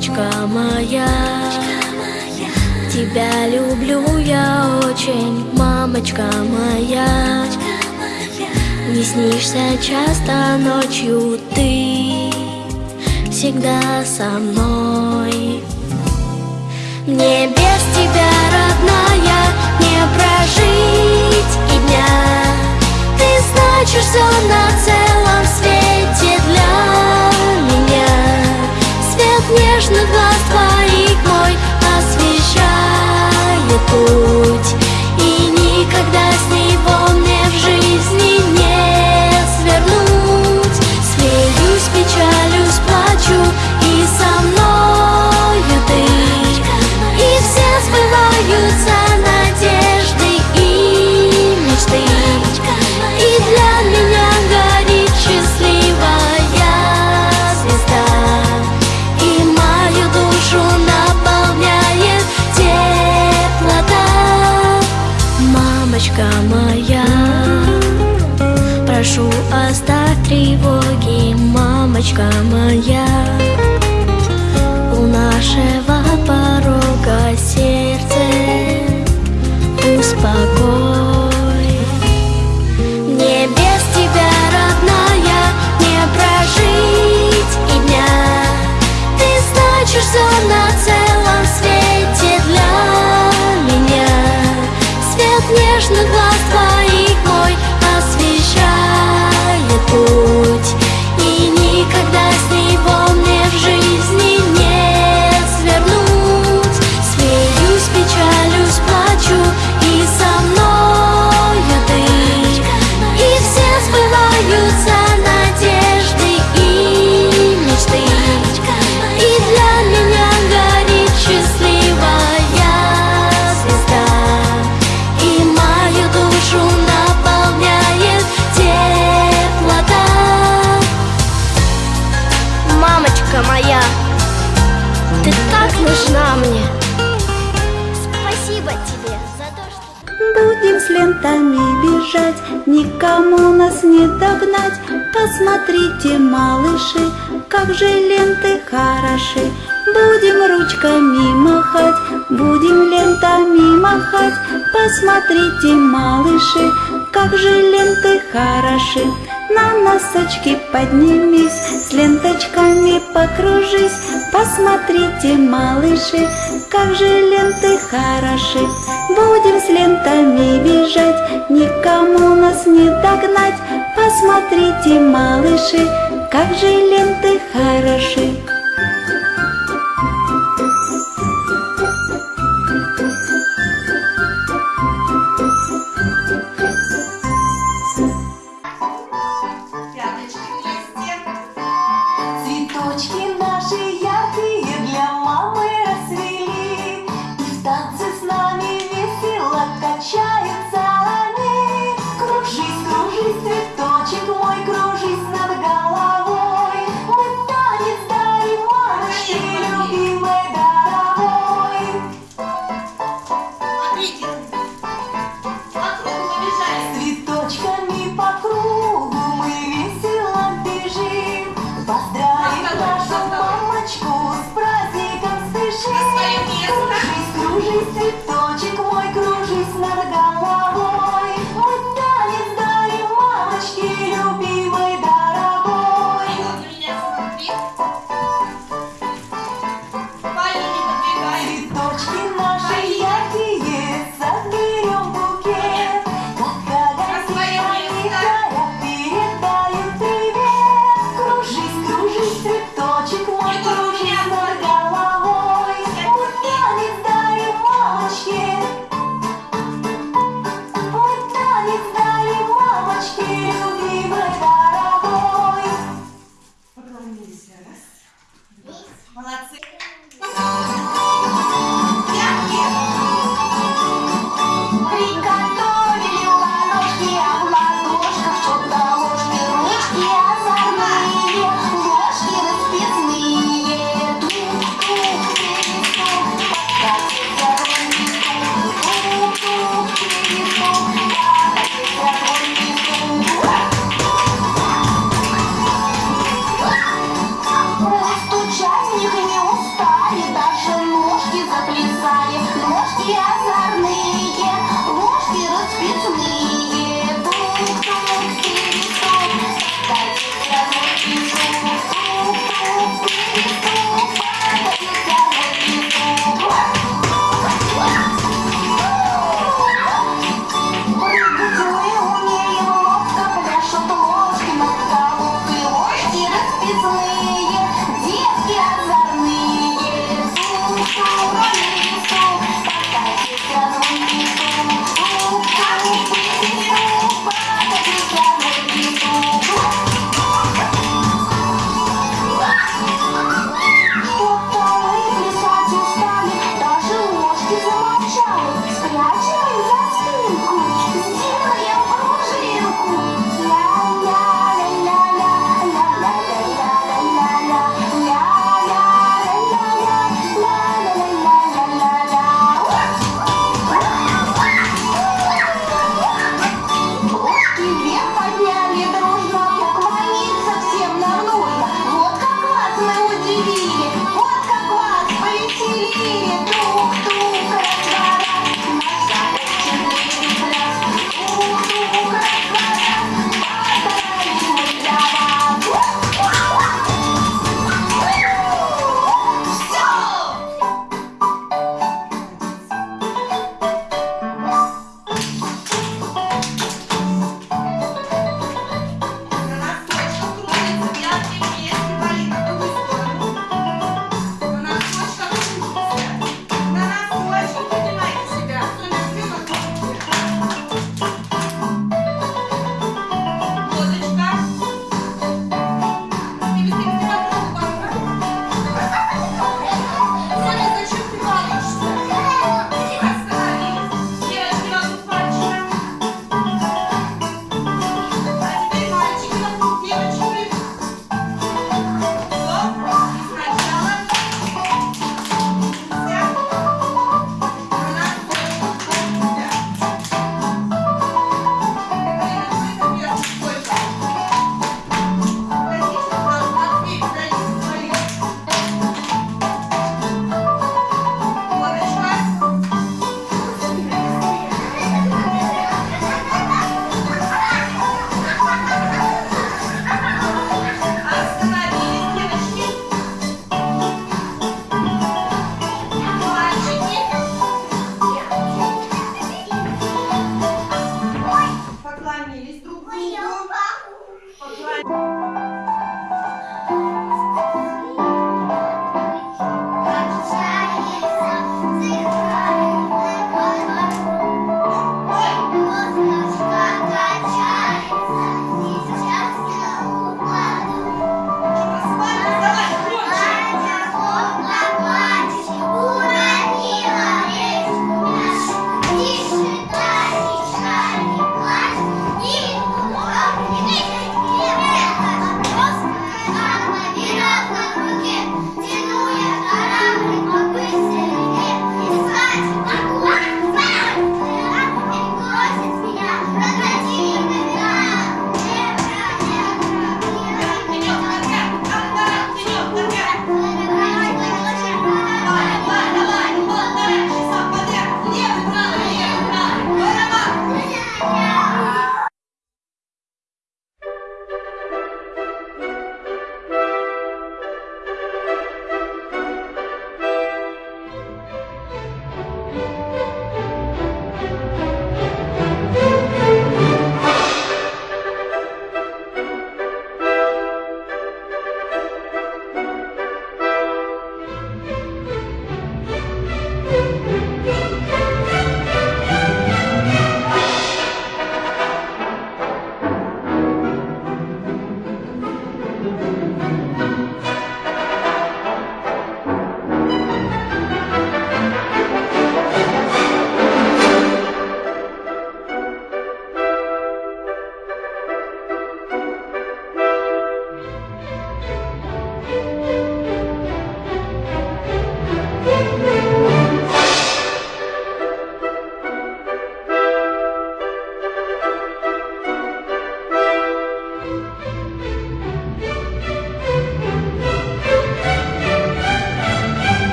Мамочка моя, тебя люблю я очень, мамочка моя. Не снишься часто ночью ты всегда со мной. Мне без тебя, родная, не прожить и дня. Ты значишь все на целом свете нежных глаз твоих мой освещает путь, мамочка моя. У нашего порога сердце успокой. Мне тебя, родная, не прожить и дня. Ты значишь все на целом свете для меня. Свет нежных глаз догнать. Посмотрите, малыши, как же ленты хороши. Будем ручками махать, будем лентами махать. Посмотрите, малыши, как же ленты хороши. На носочки поднимись, с ленточками покружись. Посмотрите, малыши, как же ленты хороши. Будем с лентами бежать, никому нас не догнать. Посмотрите, малыши, как же ленты хороши. Цветочки